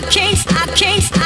I can't, I can't.